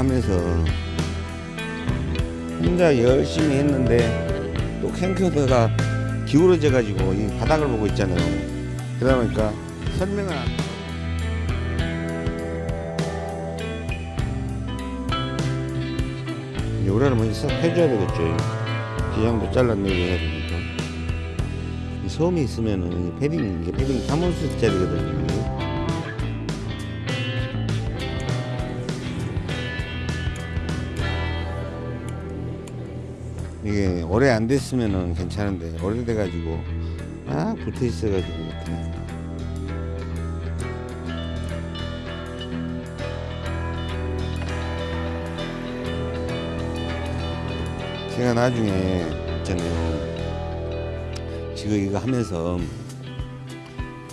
하면서 혼자 열심히 했는데 또 캠코더가 기울어져 가지고 이 바닥을 보고 있잖아요. 그러다 보니까 설명을 안 요래를 먼저 싹 해줘야 되겠죠. 기장도 잘라내고 해야 되니까. 이 소음이 있으면은 이 패딩, 이게 패딩 3온스짜리거든요. 오래 안 됐으면은 괜찮은데 오래돼 가지고 아 붙어 있어 가지고 못해. 제가 나중에 있잖아요 지금 이거 하면서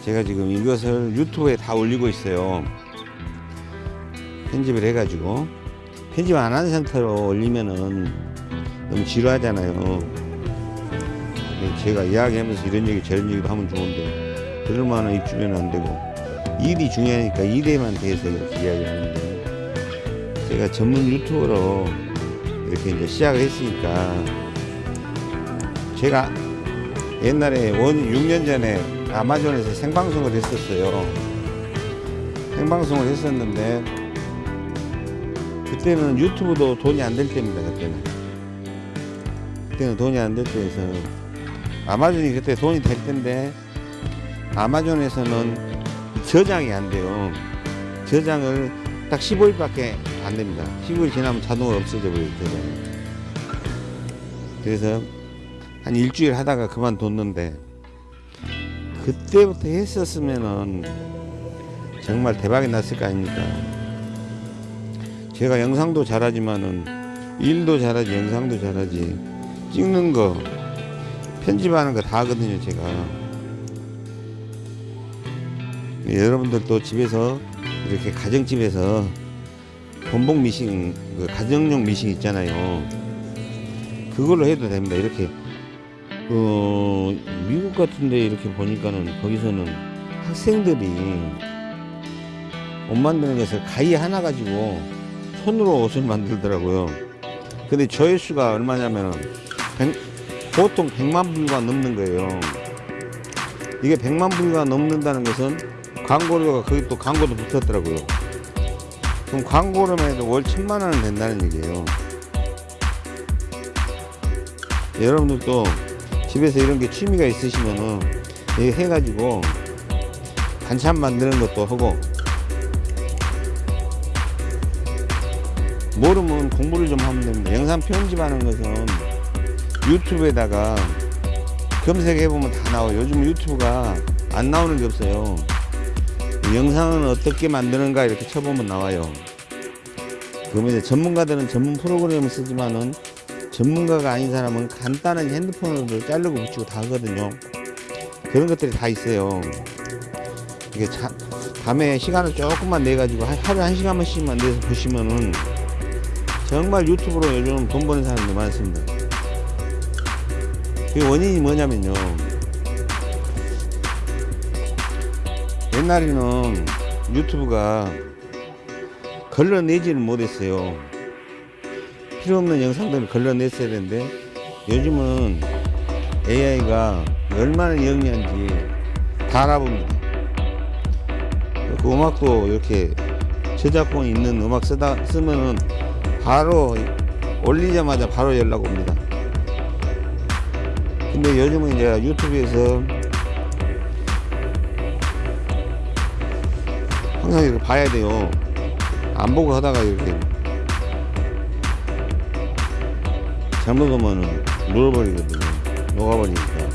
제가 지금 이것을 유튜브에 다 올리고 있어요 편집을 해 가지고 편집 안 한 상태로 올리면은 너무 지루하잖아요. 제가 이야기하면서 이런 얘기 저런 얘기도 하면 좋은데 그럴 만한 입주면 안 되고 일이 중요하니까 일에만 대해서 이렇게 이야기하는데 제가 전문 유튜버로 이렇게 이제 시작을 했으니까 제가 옛날에 원 6년 전에 아마존에서 생방송을 했었어요. 생방송을 했었는데 그때는 유튜브도 돈이 안 될 때입니다. 그때는. 그때는 돈이 안 될 때에서 아마존이 그때 돈이 될 때인데 아마존에서는 저장이 안 돼요. 저장을 딱 15일밖에 안 됩니다. 15일 지나면 자동으로 없어져 버려요. 저장이. 그래서 한 일주일 하다가 그만뒀는데 그때부터 했었으면은 정말 대박이 났을 거 아닙니까? 제가 영상도 잘하지만은 일도 잘하지 영상도 잘하지 찍는 거 편집하는 거 다 하거든요 제가. 네, 여러분들도 집에서 이렇게 가정집에서 본복 미싱 그 가정용 미싱 있잖아요. 그걸로 해도 됩니다. 이렇게 어 미국 같은데 이렇게 보니까는 거기서는 학생들이 옷 만드는 것을 가위 하나 가지고 손으로 옷을 만들더라고요. 근데 조회수가 얼마냐면 보통 100만 불가 넘는 거예요. 이게 100만 불가 넘는다는 것은 광고료가 거기 또 광고도 붙었더라고요. 그럼 광고로만 해도 월 천만 원은 된다는 얘기예요. 여러분들도 집에서 이런 게 취미가 있으시면은 이거 해가지고 반찬 만드는 것도 하고 모르면 공부를 좀 하면 됩니다. 영상 편집하는 것은 유튜브에다가 검색해보면 다 나와요. 요즘 유튜브가 안 나오는 게 없어요. 영상은 어떻게 만드는가 이렇게 쳐보면 나와요. 그러면 이제 전문가들은 전문 프로그램을 쓰지만은 전문가가 아닌 사람은 간단한 핸드폰으로 자르고 붙이고 다 하거든요. 그런 것들이 다 있어요. 이게 자, 밤에 시간을 조금만 내 가지고 하루에 한 시간만씩만 내서 보시면은 정말 유튜브로 요즘 돈 버는 사람들 많습니다. 그 원인이 뭐냐면요. 옛날에는 유튜브가 걸러내지를 못했어요. 필요 없는 영상들을 걸러냈어야 되는데 요즘은 AI가 얼마나 영리한지 다 알아봅니다. 그 음악도 이렇게 저작권 있는 음악 쓰다 쓰면은 바로 올리자마자 바로 연락 옵니다. 근데 요즘은 이제 유튜브에서 항상 이렇게 봐야 돼요. 안 보고 하다가 이렇게 잘못 오면은 눌어버리거든요. 녹아버리니까.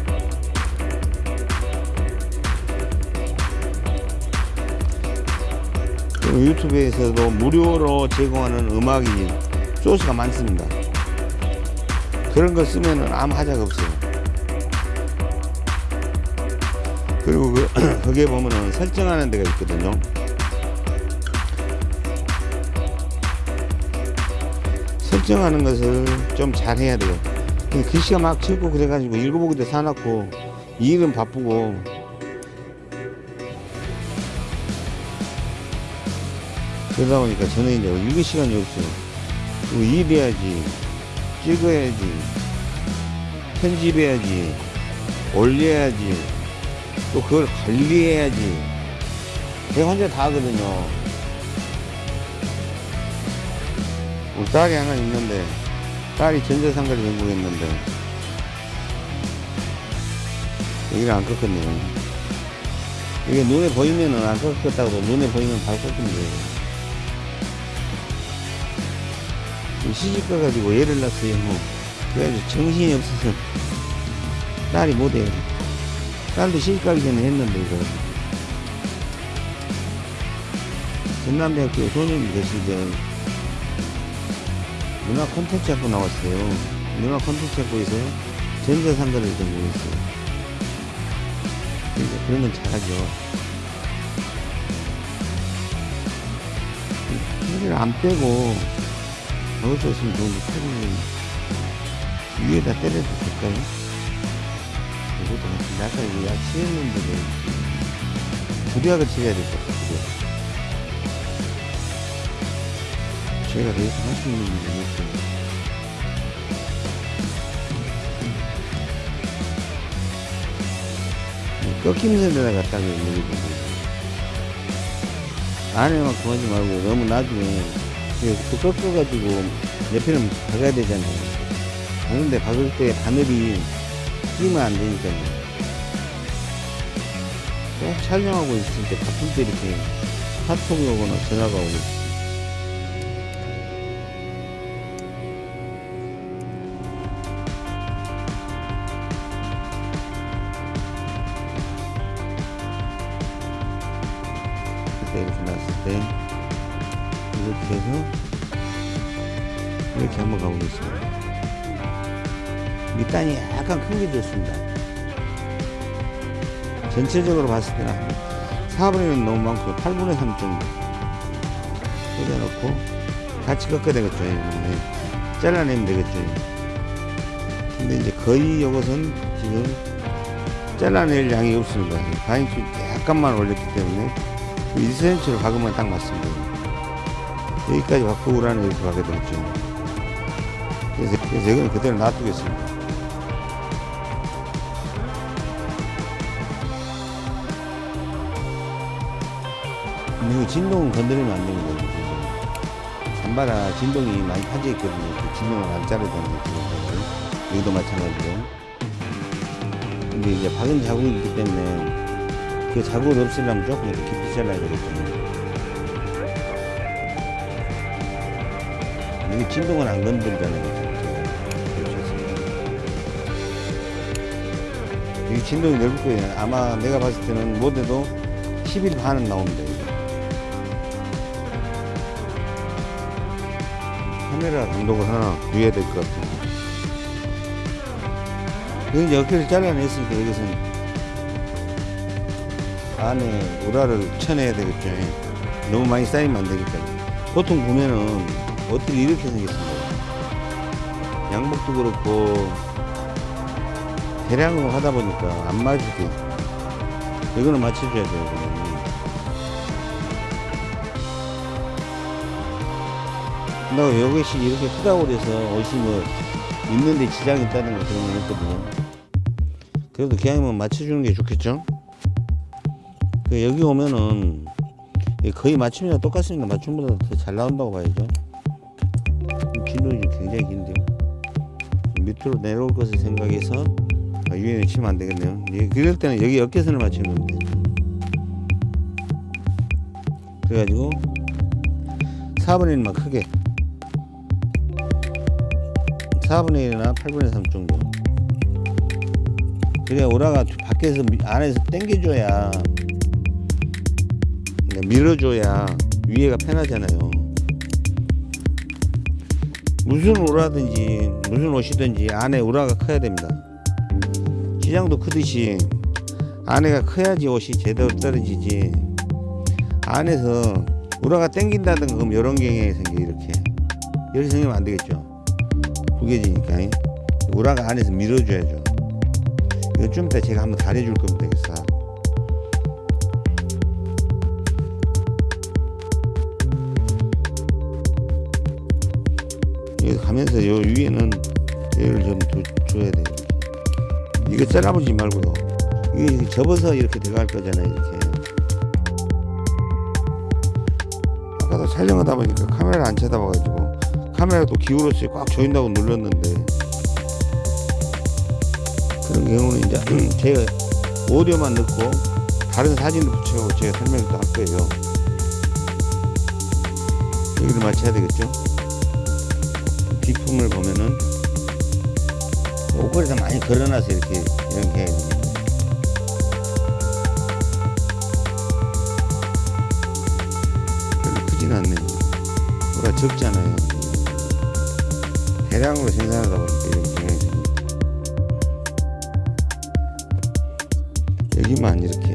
유튜브에서도 무료로 제공하는 음악이 소스가 많습니다. 그런 거 쓰면은 아무 하자가 없어요. 그리고 그, 거기에 보면은 설정하는 데가 있거든요. 설정하는 것을 좀 잘 해야 돼요. 글씨가 막 적고 그래가지고 읽어보기도 사놨고 일은 바쁘고 그러다 보니까 저는 이제 읽을 시간이 없어요. 그리고 일해야지, 찍어야지, 편집해야지, 올려야지, 또 그걸 관리해야지. 제가 혼자 다 하거든요. 우리 딸이 하나 있는데, 딸이 전자상가를 전공했는데, 여기를 안 꺾었네요. 이게 눈에 보이면은 안 꺾었다고 눈에 보이면 바로 돼요. 시집 가가지고 애를 낳았어요. 뭐. 그래가지고 정신이 없어서 딸이 못해요. 딸도 시집 가기 전에 했는데 이거 전남대학교 소년이 때 문화 콘텐츠 학부 나왔어요. 문화 콘텐츠 학부에서 전자상가를 전공했어요. 그러니까 그런 건 잘하죠. 허리를 안 빼고 수 있으면 좋은데 허리를 위에다 때려도 될까요? 아까 이거 약 치했는데 두리약을 치해야 될 것 같아요. 제가 그래서 하시는 분이 있어요. 꺾이면서 내려갔다고 얘기해 안에만큼 하지 말고 너무 나중에 그 꺾어가지고 옆에는 박아야 되잖아요. 박는데 박을 때 바늘이 끼면 안 되니까요. 꼭 촬영하고 있을 때 바쁠 때 이렇게 카톡이 오거나 전화가 오고 있어요. 그때 이렇게 놨을 때 이렇게 해서 이렇게 한번 가보겠습니다. 밑단이 약간 큰 게 좋습니다. 전체적으로 봤을 때는 4분의 1은 너무 많고 8분의 3 정도 꽂아놓고 같이 꺾어야 되겠죠. 네. 잘라내면 되겠죠. 근데 이제 거의 이것은 지금 잘라낼 양이 없습니다. 바인수 약간만 올렸기 때문에 1cm로 박으면 딱 맞습니다. 여기까지 박고 우라는 이렇게 박게 되겠죠. 그래서, 그래서 이건 그대로 놔두겠습니다. 이거 진동은 건드리면 안 되는 거예요. 잠바라 진동이 많이 파져 있거든요. 그 진동을 안 자르다는 거예요. 여기도 마찬가지로. 근데 이제 박은 자국이 있기 때문에 그 자국을 없애려면 조금 이렇게 깊이 잘라야 되겠죠. 이게 진동은 안 건드리잖아요. 이 진동이 넓을 거예요. 아마 내가 봤을 때는 못해도 10일 반은 나옵니다. 카메라 감독을 하나 구해야 될 것 같아요. 여기 이제 어깨를 잘라냈으니까 이것은 안에 우라를 쳐내야 되겠죠. 너무 많이 쌓이면 안 되니까. 보통 보면은 어떻게 이렇게 생겼습니다. 양복도 그렇고 대량으로 하다 보니까 안 맞을 때 이거는 맞춰줘야 돼요. 나 이것이 이렇게 크다고 그래서 옷이 뭐 입는데 지장이 있다는 거 그런 건 없거든요. 그래도 기왕이면 맞춰주는 게 좋겠죠? 그 여기 오면은 거의 맞춤이랑 똑같습니다. 맞춤보다 더 잘 나온다고 봐야죠. 진동이 굉장히 긴데요. 밑으로 내려올 것을 생각해서 아, 위에는 치면 안 되겠네요. 예, 그럴 때는 여기 어깨선을 맞추는 겁니다. 그래가지고 4분의 1만 크게 4분의 1이나 8분의 3 정도. 그래야 오라가 밖에서 미- 안에서 당겨줘야 그러니까 밀어줘야 위에가 편하잖아요. 무슨 오라든지 무슨 옷이든지 안에 오라가 커야 됩니다. 시장도 크듯이 안에가 커야지 옷이 제대로 떨어지지. 안에서 우라가 땡긴다든가 그럼 이런 경향이 생겨 이렇게 이렇게 생기면 안 되겠죠. 구겨지니까 우라가 안에서 밀어줘야죠. 이거 좀 이따 제가 한번 달해줄 겁니다 이거 싹 이거 가면서 요 위에는 얘를 좀 줘, 줘야 돼요 이거 잘라보지 말고요 이게 접어서 이렇게 들어갈 거잖아요 이렇게. 아까도 촬영하다 보니까 카메라 안 쳐다봐가지고 카메라 또 기울었어요 꽉 조인다고 눌렀는데 그런 경우는 이제 제가 오디오만 넣고 다른 사진도 붙여고 제가 설명도 할 거예요. 여기를 맞춰야 되겠죠? 뒷품을 보면은 옷걸이에다 많이 걸어놔서 이렇게 이렇게 해야 됩니다. 별로 크진 않네요. 뭐가 적잖아요 대량으로 생산하다 보니까 이런 경향이 생깁니다 여기만 이렇게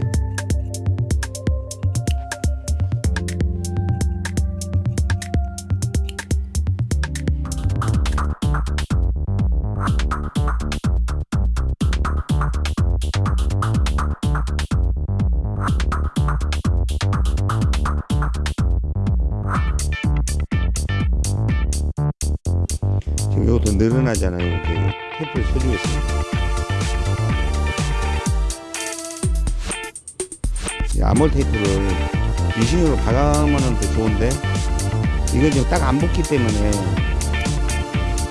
좋은데 이건 지금 딱 안 붙기 때문에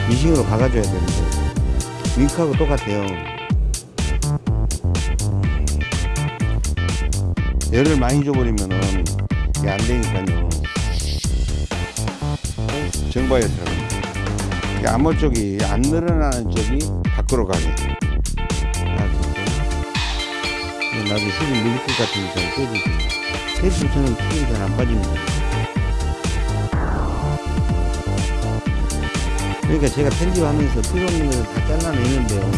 미싱으로 박아줘야 되는데 윙크하고 똑같아요. 열을 많이 줘버리면은 이게 안 되니까요. 정바에 들어갑니다 이게 암호 쪽이 안 늘어나는 쪽이 밖으로 가게. 나중에 힘이 밀릴 것 같으니까 떼주세요. 테이프 저는 튀김이 잘 안 빠집니다 그러니까 제가 편집하면서 필요 없는 것을 다 잘라내는데요.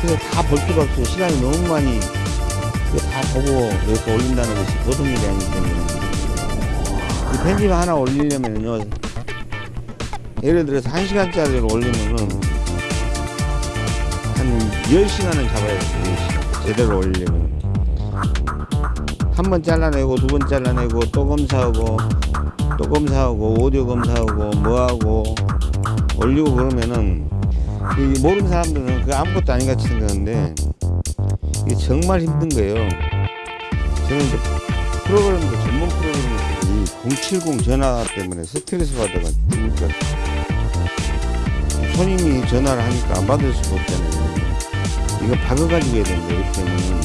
그래서 다 볼 필요 없어요 시간이 너무 많이 다 보고 이렇게 올린다는 것이 보통 일이 아니기 때문에. 이 편집 하나 올리려면요. 예를 들어서 1시간짜리를 올리면은 한 10시간은 잡아야 돼요. 10시간. 제대로 올리려면. 한 번 잘라내고 두 번 잘라내고 또 검사하고 또 검사하고 오디오 검사하고 뭐하고 올리고 그러면은 이 모르는 사람들은 그 아무것도 아닌 같이 생각하는데 이게 정말 힘든 거예요 저는 이제 프로그램도 전문 프로그램이 070 전화 때문에 스트레스 받아가 죽을 것 같아요 손님이 전화를 하니까 안 받을 수가 없잖아요. 이거 박아가지고 해야 되는데, 이렇게 되면,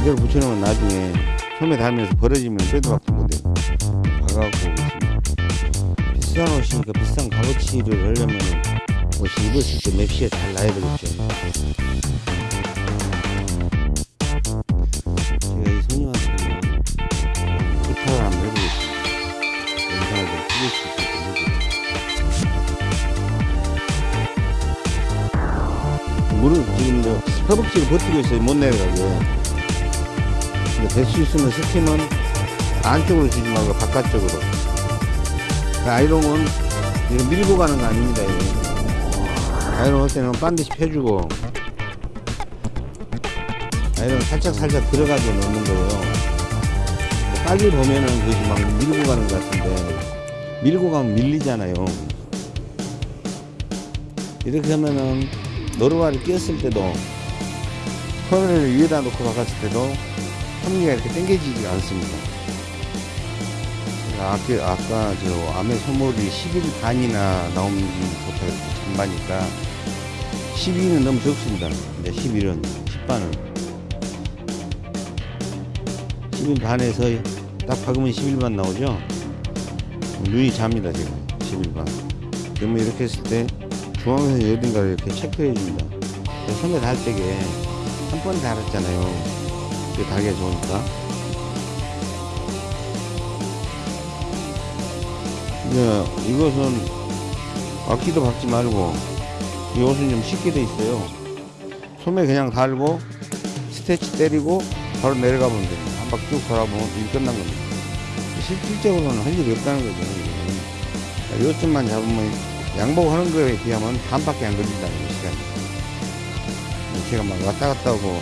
이걸 붙여놓으면 나중에 소매 달면서 벌어지면 빼도 박도 못해. 박아갖고. 비싼 옷이니까 비싼 값어치를 하려면 옷이 입었을 때 맵시에 잘 나야 되겠죠. 제가 이 손님한테는 부탁을 한번 해보겠습니다. 영상을 좀 찍을 수 있게끔 해주세요. 물을 지금 저 허벅지를 버티고 있어요 못 내려가게 될수 있으면 스팀은 안쪽으로 주지 말고 바깥쪽으로 아이롱은 이거 밀고 가는 거 아닙니다 이거. 아이롱 할 때는 반드시 펴주고 아이롱 살짝 살짝 들어가지고 넣는 거예요 빨리 보면은 그것이 막 밀고 가는 것 같은데 밀고 가면 밀리잖아요 이렇게 하면은 노루발을 끼웠을 때도 커널을 위에다 놓고 박았을 때도 섭리가 이렇게 당겨지지 않습니다. 아까, 아까 저 암의 소몰이 11 반이나 좋다 전반이니까 12는 너무 적습니다. 이제 11은 10반은 11 반에서 딱 박으면 11반 나오죠. 눈이 잡니다 지금 11반. 그러면 이렇게 했을 때 중앙에서 어딘가를 이렇게 체크해 줍니다. 선배 달 때게 한 번 달았잖아요. 그 달기가 좋으니까. 이제 이것은 악기도 박지 말고 이 옷은 좀 쉽게 돼 있어요. 소매 그냥 달고 스테치 때리고 바로 내려가 보면 됩니다. 한 바퀴 쭉 돌아보면 일 끝난 겁니다. 실질적으로는 할 일이 없다는 거죠. 요점만 잡으면 양복하는 거에 비하면 반밖에 안 걸린다는 거 시간이 제가 막 왔다 갔다 하고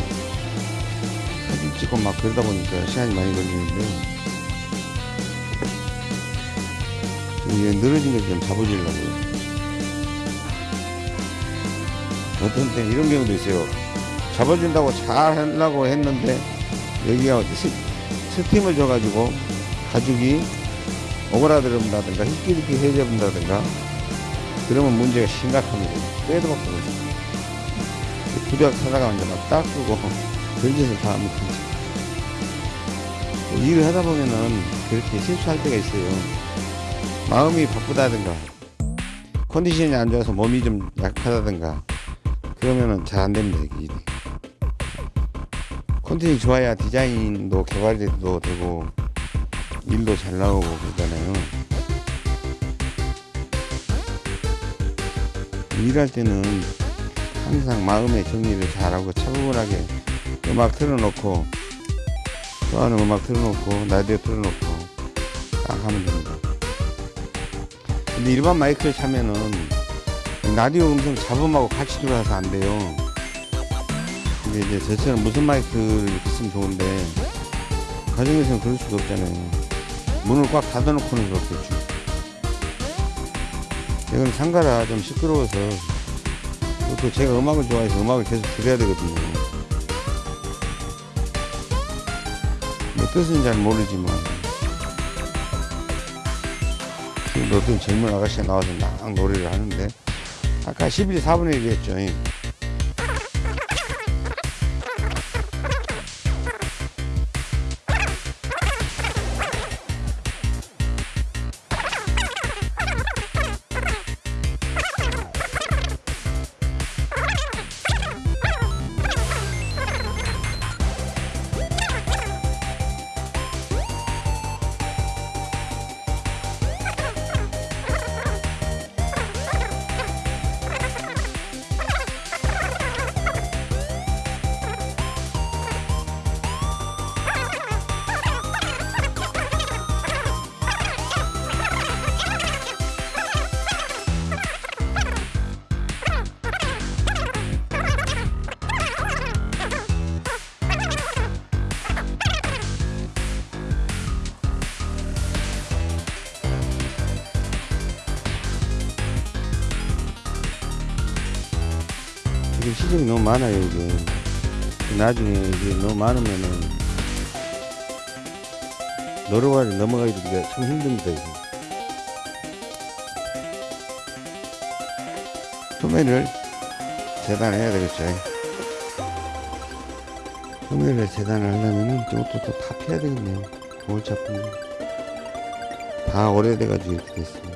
사진 찍고 막 그러다 보니까 시간이 많이 걸리는데 이게 늘어진 걸 좀 잡아주려고요. 어떤 때 이런 경우도 있어요. 잡아준다고 잘 하려고 했는데 여기가 스, 스팀을 줘가지고 가죽이 오그라들는다든가 희끼리끼 해져본다든가 그러면 문제가 심각합니다. 빼도 박도 못해요. 부대학 사다가 이제 막 닦고 그런 짓을 다 하면 되죠. 일을 하다 보면은 그렇게 실수할 때가 있어요 마음이 바쁘다든가 컨디션이 안 좋아서 몸이 좀 약하다든가 그러면은 잘 안 됩니다 이게. 컨디션이 좋아야 디자인도 개발도 되고 일도 잘 나오고 그러잖아요. 일할 때는 항상 마음의 정리를 잘하고 차분하게 음악 틀어놓고 좋아하는 음악 틀어놓고 라디오 틀어놓고 딱 하면 됩니다 근데 일반 마이크를 차면은 라디오 음성 잡음하고 같이 들어와서 안 돼요. 근데 이제 저처럼 무슨 마이크를 이렇게 쓰면 좋은데 가정에서는 그럴 수가 없잖아요. 문을 꽉 닫아놓고는 그렇겠죠. 이건 상가라 좀 시끄러워서 또 제가 음악을 좋아해서 음악을 계속 들어야 되거든요. 뭐 뜻은 잘 모르지만 어떤 젊은 아가씨가 나와서 막 노래를 하는데 아까 11, 4분의 1이 했죠 많아요 이게. 나중에 이게 너무 많으면은 노르와를 넘어가기가 참 힘듭니다 이게. 소매를 재단해야 되겠죠. 소매를 재단을 하려면은 이것도 또다 패야 되겠네요. 골치 아픈데 다 오래돼가지고 이렇게 됐어요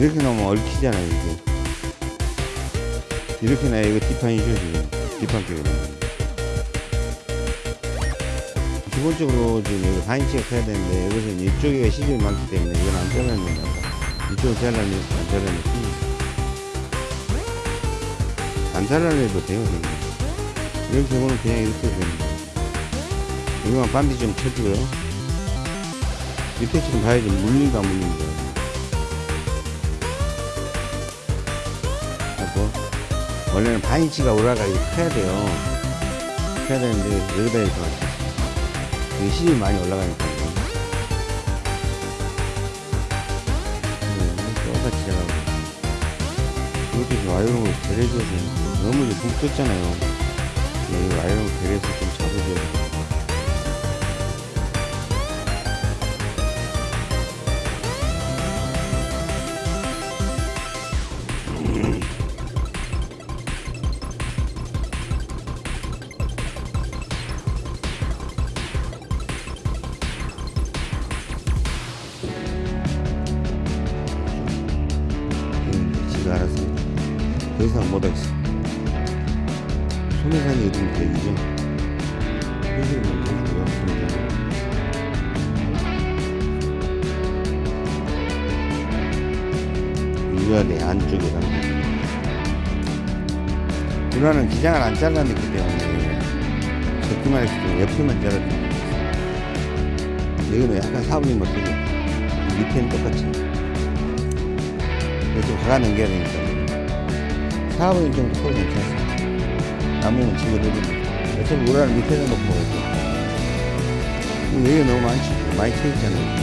이렇게 놓으면 얽히잖아요 이게. 이렇게 놔야 이거 뒷판이죠 지금 뒷판 놓으면 기본적으로 지금 여기 반인치가 커야 되는데 여기서 이쪽에 시중이 많기 때문에 이건 안 잘라냅니다. 이쪽은 잘라내고 안 잘라내고 안 잘라내도 돼요 그냥. 이런 경우는 그냥 이렇게 됩니다 이거만 반디 좀 쳐주고요. 밑에 지금 봐야지 물린가 안 물린가 원래는 반인치가 올라가 이렇게 커야 돼요. 커야 되는데 여기다 해서 시중이 많이 올라가니까. 네, 똑같이 이것도 좀 와이어로 되는데 너무 붕 떴잖아요. 네, 이 와이어로 배려해서 좀 잡아줘야 잘라냈기 때문에 했을 때 옆에만 잘라주면 여기는 약간 사부님 못하죠 밑에는 똑같이. 이렇게 화가 넘겨야 되니까. 사부님 좀 커도 괜찮습니다. 나무는 집어들고 어차피 우라는 밑에다 놓고 여기 너무 많지 많이 쳐있잖아요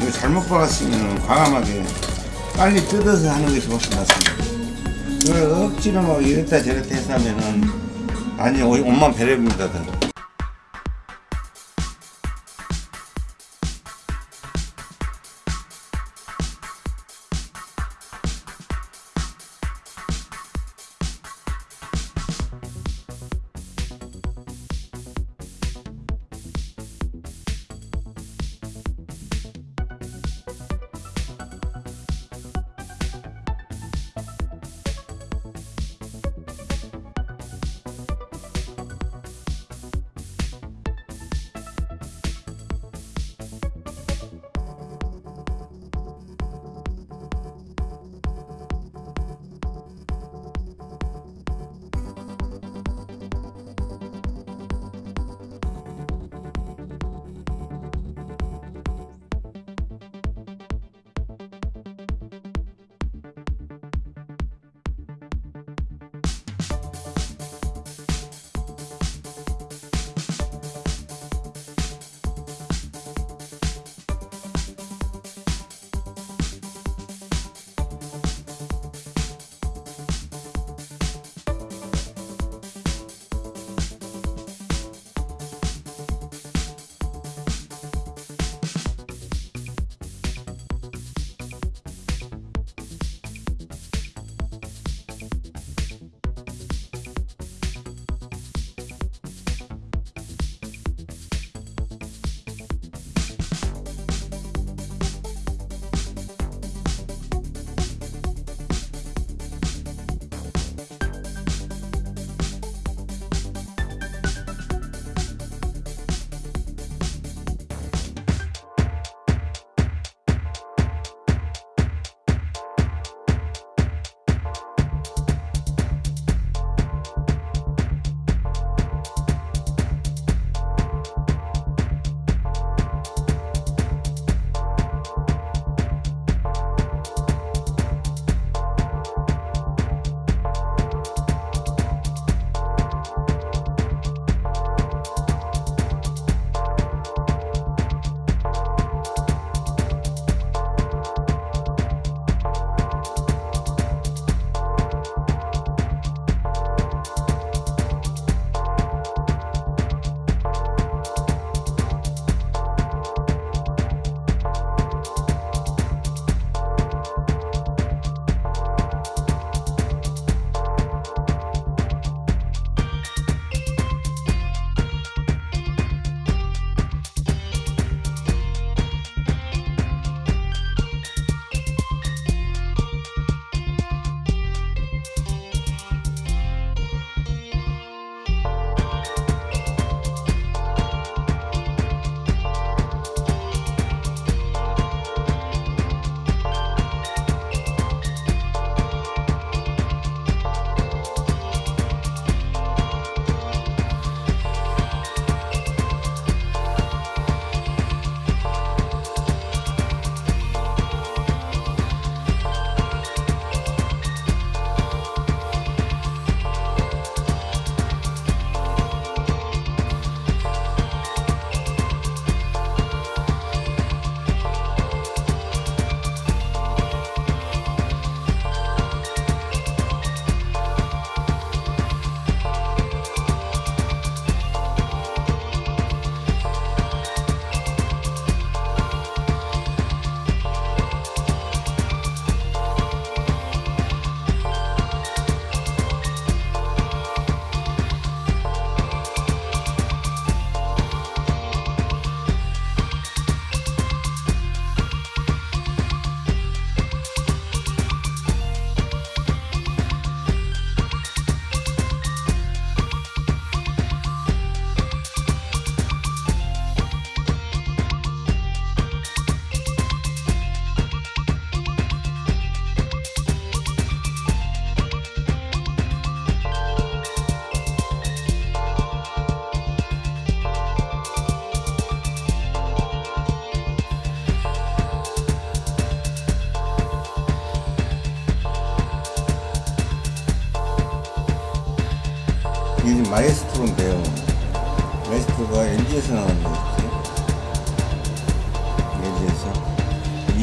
이거 잘못 박았으면 과감하게 빨리 뜯어서 하는 것이 훨씬 낫습니다. 그걸 억지로 막 이랬다 저랬다 해서 하면은 아니 옷만 배려입니다.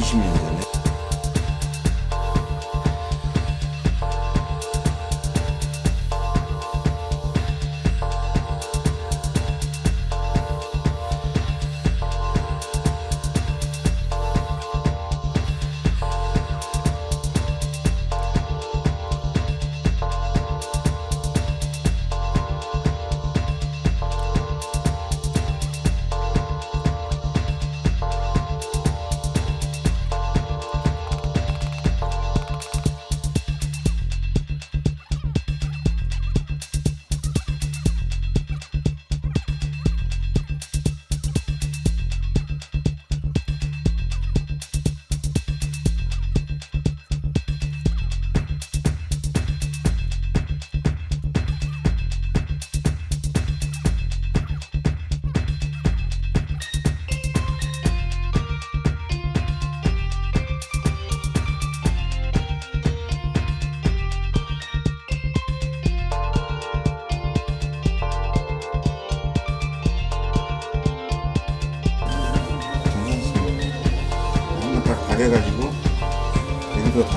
20년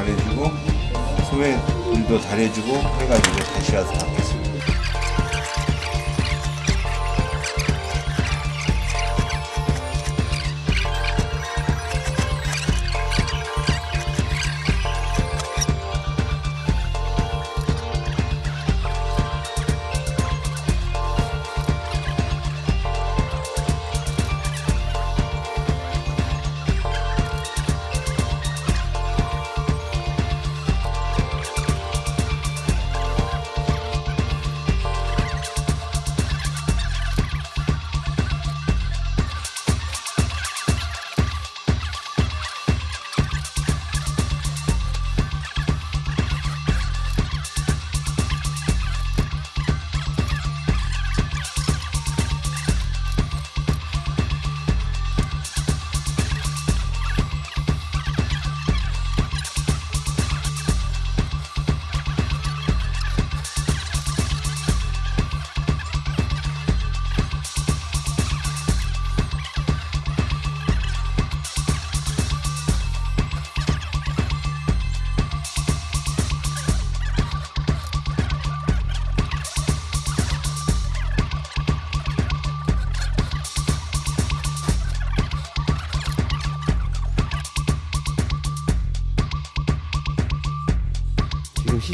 다려주고 소매 일도 다려주고 해가지고 다시 와서 하겠습니다.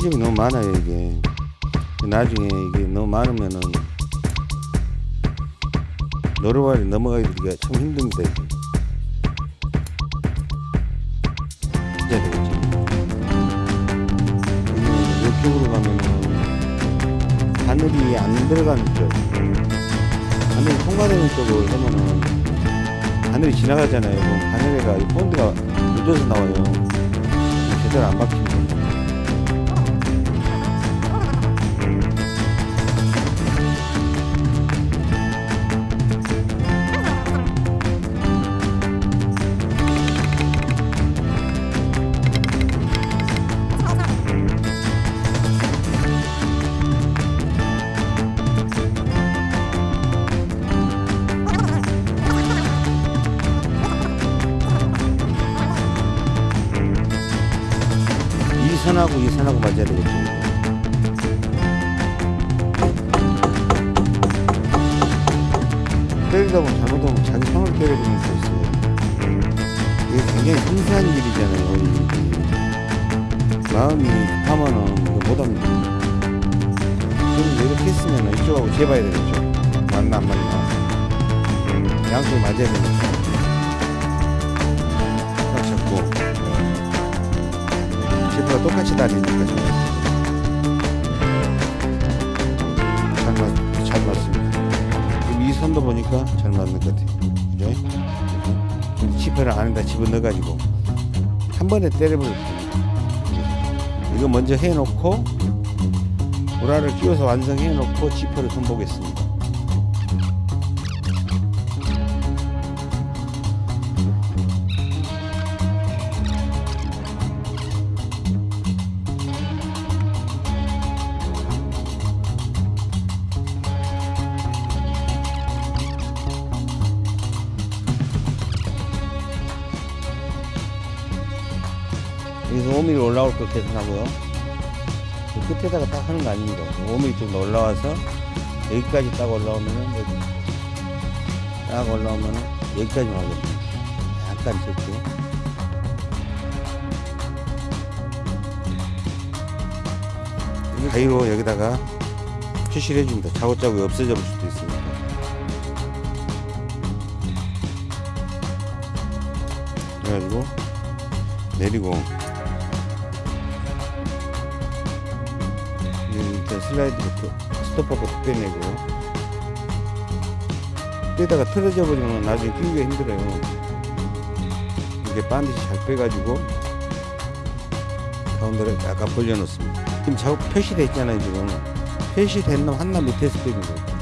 시중이 너무 많아요 이게. 나중에 이게 너무 많으면은 노르발이 넘어가기가 참 힘듭니다 이게. 진짜 되겠죠. 이쪽으로 가면은 바늘이 안 들어가는 쪽 바늘이 통과되는 쪽으로 하면은 바늘이 지나가잖아요. 그럼 바늘에가 이 본드가 묻어서 나와요. 제대로 안 박힙 때리다 보면 잘못하면 자기 손을 때려버리는 수 있어요. 이게 굉장히 섬세한 일이잖아요. 이 마음이 급하면은 이거 못합니다. 그럼 이렇게 했으면 이쪽하고 재봐야 되겠죠. 맞나 안 맞나. 양쪽이 맞아야 되니까. 딱 잡고. 지프가 똑같이. 지금 이 선도 보니까 잘 맞는 것 같아요. 그죠? 지퍼를 안에다 집어넣어가지고 한 번에 때려버릴게요. 이거 먼저 해놓고 보라를 끼워서 완성해놓고 지퍼를 손보겠습니다. 5mm 올라올 거 계산하고요. 그 끝에다가 딱 하는 거 아닙니다. 5mm 좀 올라와서 여기까지 딱 올라오면은 여기 딱 올라오면은 여기까지만 하거든요. 약간 적게. 가위로 여기다가 표시를 해줍니다. 자국자국이 없어져 볼 수도 있으니까. 그래가지고 내리고 슬라이드부터 스톱하고 빼내고 빼다가 틀어져 버리면 나중에 끼우기가 힘들어요. 이렇게 반드시 잘 빼가지고 가운데를 약간 벌려놓습니다. 지금 작업 표시돼 있잖아요 지금 표시된 놈 하나 밑에서 빼는 거예요.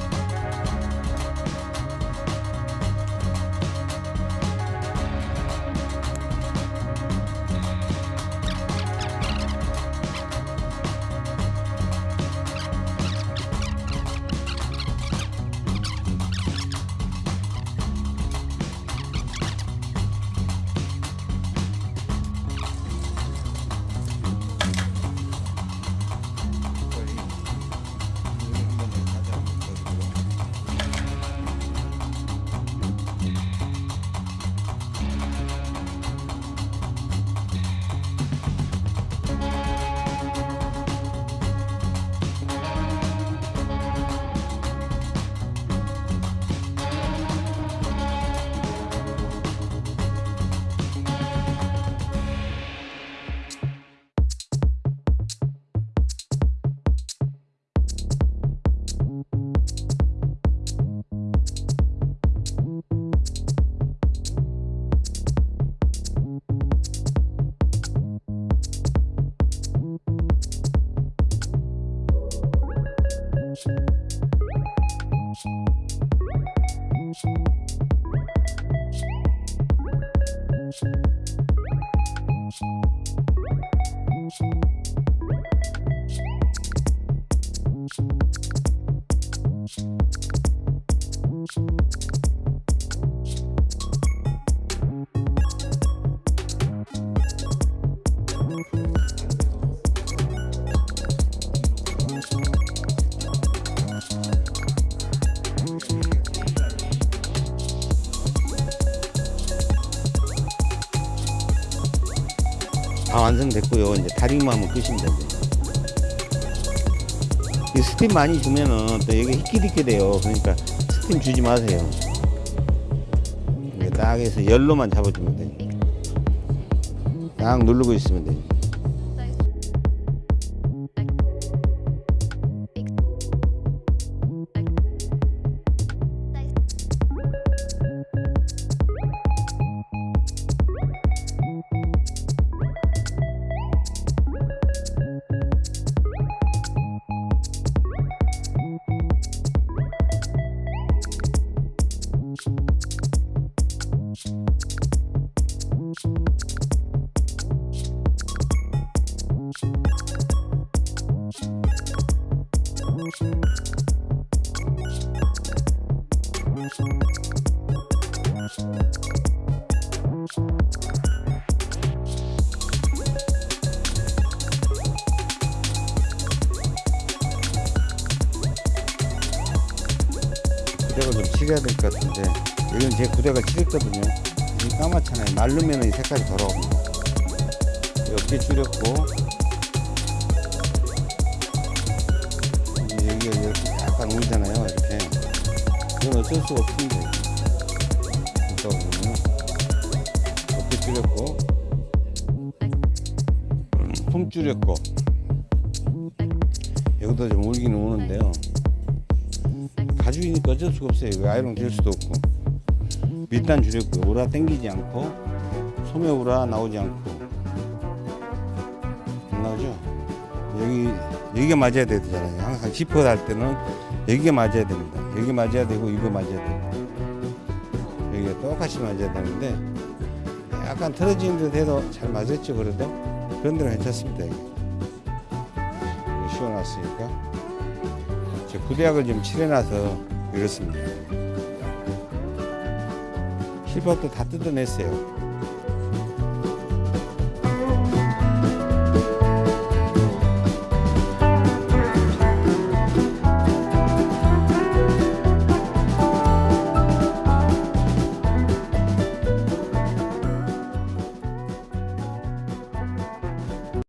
다 완성됐고요. 이제 다리만 하면 끝입니다. 스팀 많이 주면은 또 여기 희끼리끼 돼요. 그러니까 스팀 주지 마세요. 딱 해서 열로만 잡아주면 돼요. 딱 누르고 있으면 돼요. 어깨 줄였고 여기가 이렇게 약간 울잖아요. 이렇게 이건 어쩔 수가 없습니다. 이거 보면 줄였고 음, 품 줄였고 여기도 좀 울기는 우는데요. 가죽이니까 어쩔 수가 없어요. 아이롱 될 수도 없고. 밑단 줄였고요. 우라 땡기지 않고 소매 우라 나오지 않고 여기가 맞아야 되잖아요. 항상 지퍼 달 때는 여기가 맞아야 됩니다. 여기 맞아야 되고 이거 맞아야 되고 여기가 똑같이 맞아야 되는데 약간 틀어지는 듯 해도 잘 맞았죠. 그래도 그런 데는 괜찮습니다. 여기. 씌워놨으니까. 제 구대약을 좀 칠해놔서 이렇습니다. 실밥도 다 뜯어냈어요.